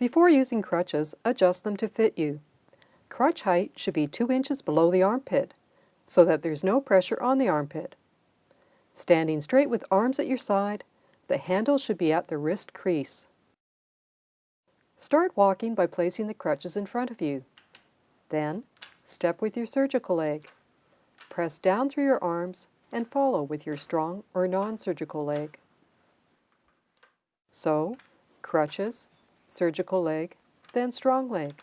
Before using crutches, adjust them to fit you. Crutch height should be 2 inches below the armpit, so that there's no pressure on the armpit. Standing straight with arms at your side, the handle should be at the wrist crease. Start walking by placing the crutches in front of you. Then, step with your surgical leg. Press down through your arms and follow with your strong or non-surgical leg. So, crutches, surgical leg, then strong leg.